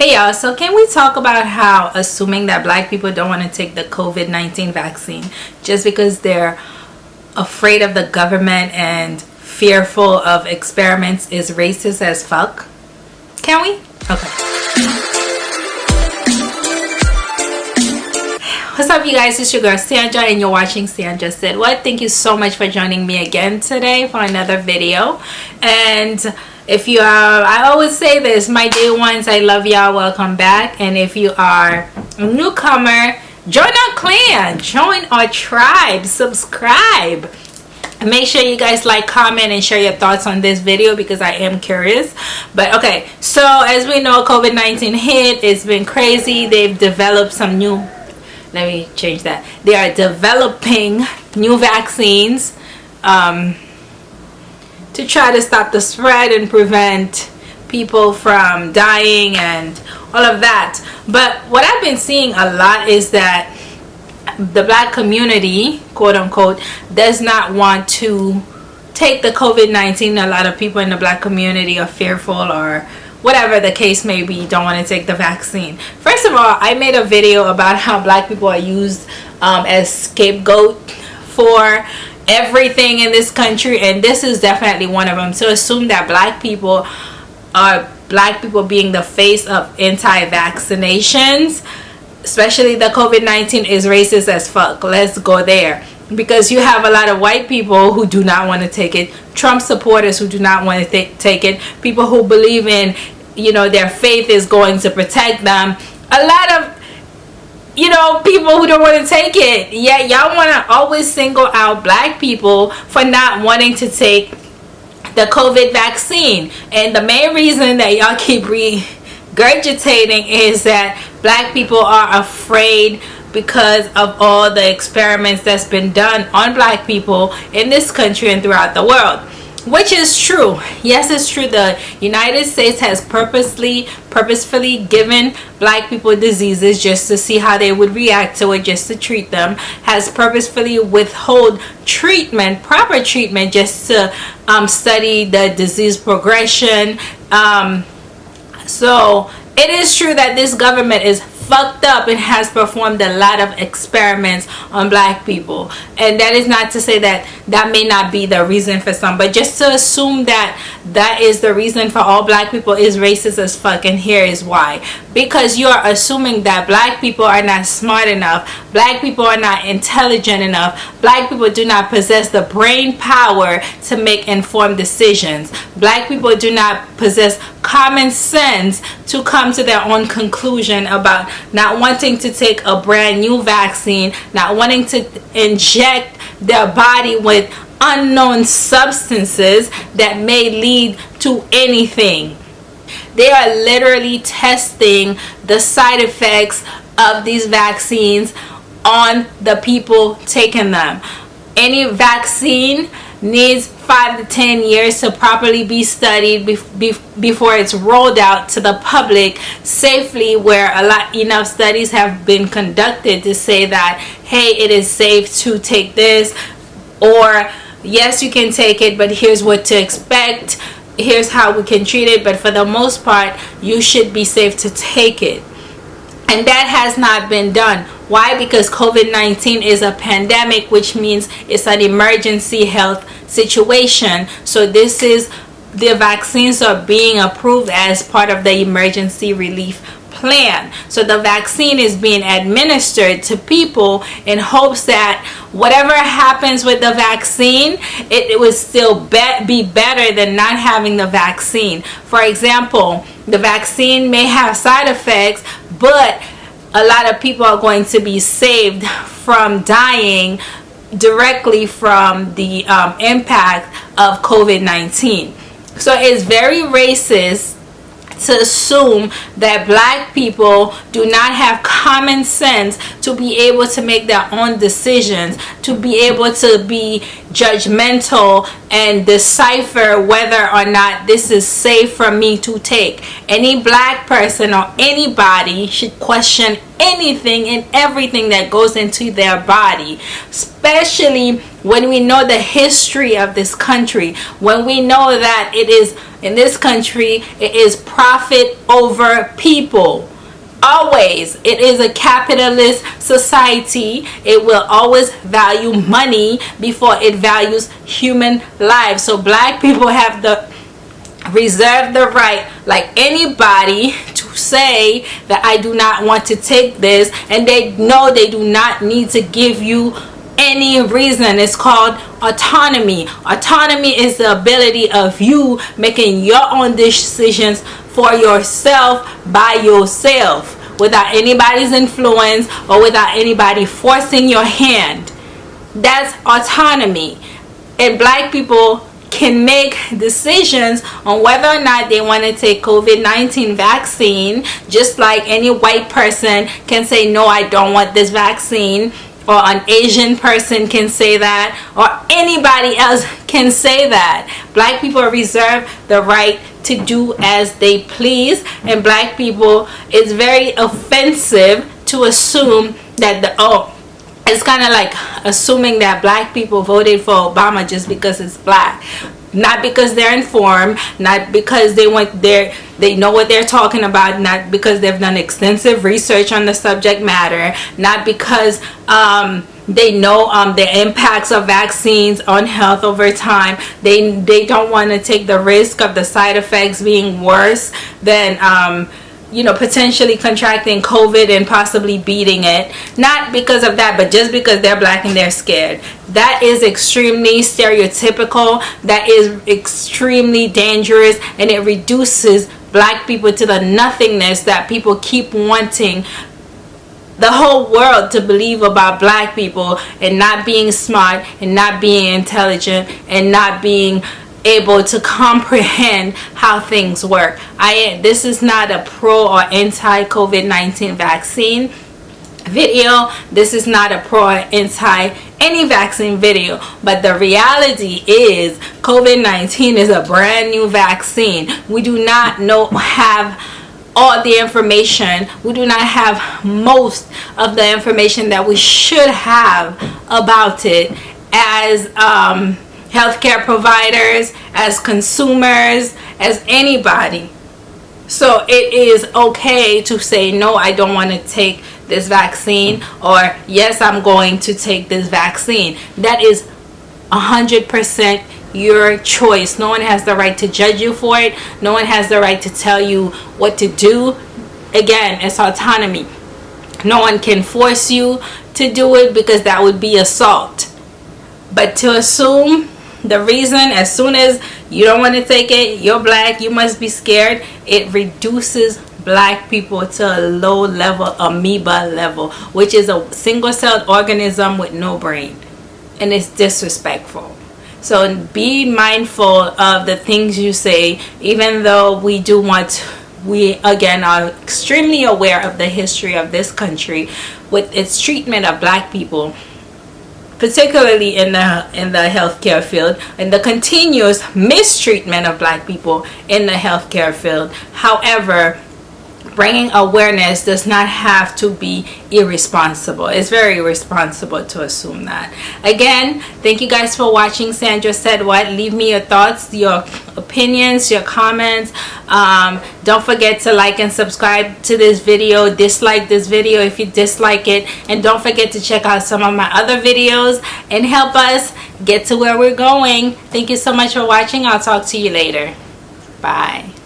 Hey y'all, so can we talk about how assuming that black people don't want to take the COVID-19 vaccine just because they're afraid of the government and fearful of experiments is racist as fuck? Can we? Okay. What's up you guys, it's your girl Sandra and you're watching Sandra Said What. Thank you so much for joining me again today for another video. And if you are i always say this my day ones i love y'all welcome back. And if you are a newcomer join our clan join our tribe subscribe. Make sure you guys like comment and share your thoughts on this video because i am curious. But okay so as we know covid-19 hit it's been crazy. They've developed some new let me change that. They are developing new vaccines um, to try to stop the spread and prevent people from dying and all of that. But what I've been seeing a lot is that the black community quote unquote does not want to take the COVID-19 a lot of people in the black community are fearful or whatever the case may be don't want to take the vaccine. First of all I made a video about how black people are used um, as scapegoat for everything in this country and this is definitely one of them. To assume that black people are black people being the face of anti-vaccinations especially the covid-19 is racist as fuck. Let's go there. Because you have a lot of white people who do not want to take it trump supporters who do not want to take it people who believe in you know their faith is going to protect them. A lot of you know, people who don't want to take it. Yeah, y'all want to always single out black people for not wanting to take the COVID vaccine. And the main reason that y'all keep regurgitating is that black people are afraid because of all the experiments that's been done on black people in this country and throughout the world which is true. Yes it's true. The united states has purposely purposefully given black people diseases just to see how they would react to it just to treat them. Has purposefully withhold treatment proper treatment just to um, study the disease progression. Um, so it is true that this government is fucked up and has performed a lot of experiments on black people. And that is not to say that that may not be the reason for some but just to assume that that is the reason for all black people is racist as fuck and here is why. Because you are assuming that black people are not smart enough black people are not intelligent enough black people do not possess the brain power to make informed decisions black people do not possess common sense to come to their own conclusion about not wanting to take a brand new vaccine, not wanting to inject their body with unknown substances that may lead to anything. They are literally testing the side effects of these vaccines on the people taking them. Any vaccine needs five to ten years to properly be studied before it's rolled out to the public safely where a lot enough studies have been conducted to say that hey it is safe to take this or yes you can take it but here's what to expect. Here's how we can treat it. But for the most part you should be safe to take it and that has not been done. Why? Because covid-19 is a pandemic which means it's an emergency health situation. So this is the vaccines are being approved as part of the emergency relief plan. So the vaccine is being administered to people in hopes that whatever happens with the vaccine it, it would still be, be better than not having the vaccine. For example the vaccine may have side effects but a lot of people are going to be saved from dying directly from the um, impact of COVID-19. So it's very racist to assume that black people do not have common sense to be able to make their own decisions to be able to be judgmental and decipher whether or not this is safe for me to take. Any black person or anybody should question anything and everything that goes into their body especially when we know the history of this country when we know that it is in this country it is profit over people. Always it is a capitalist society. It will always value money before it values human lives. So black people have the reserve the right like anybody to say that I do not want to take this and they know they do not need to give you any reason. It's called autonomy. Autonomy is the ability of you making your own decisions for yourself by yourself without anybody's influence or without anybody forcing your hand. That's autonomy. And black people can make decisions on whether or not they want to take COVID-19 vaccine just like any white person can say no I don't want this vaccine or an Asian person can say that or anybody else can say that. Black people reserve the right to do as they please and black people it's very offensive to assume that the oh it's kind of like assuming that black people voted for Obama just because it's black not because they're informed not because they want their they know what they're talking about not because they've done extensive research on the subject matter not because um, they know um, the impacts of vaccines on health over time. They they don't want to take the risk of the side effects being worse than um, you know potentially contracting covid and possibly beating it. Not because of that but just because they're black and they're scared. That is extremely stereotypical. That is extremely dangerous and it reduces black people to the nothingness that people keep wanting the whole world to believe about black people and not being smart and not being intelligent and not being able to comprehend how things work. I this is not a pro or anti COVID-19 vaccine video. This is not a pro or anti any vaccine video but the reality is COVID-19 is a brand new vaccine. We do not know have all the information. We do not have most of the information that we should have about it as um, healthcare providers, as consumers, as anybody. So it is okay to say, no, I don't want to take this vaccine or yes, I'm going to take this vaccine. That is 100% your choice. No one has the right to judge you for it. No one has the right to tell you what to do. Again, it's autonomy. No one can force you to do it because that would be assault. But to assume the reason as soon as you don't want to take it you're black you must be scared it reduces black people to a low level amoeba level which is a single-celled organism with no brain. And it's disrespectful. So be mindful of the things you say even though we do want we again are extremely aware of the history of this country with its treatment of black people particularly in the in the healthcare field and the continuous mistreatment of black people in the healthcare field. However bringing awareness does not have to be irresponsible. It's very irresponsible to assume that. Again thank you guys for watching. Sandra said what? Leave me your thoughts your opinions your comments. Um, don't forget to like and subscribe to this video. Dislike this video if you dislike it. And don't forget to check out some of my other videos and help us get to where we're going. Thank you so much for watching. I'll talk to you later. Bye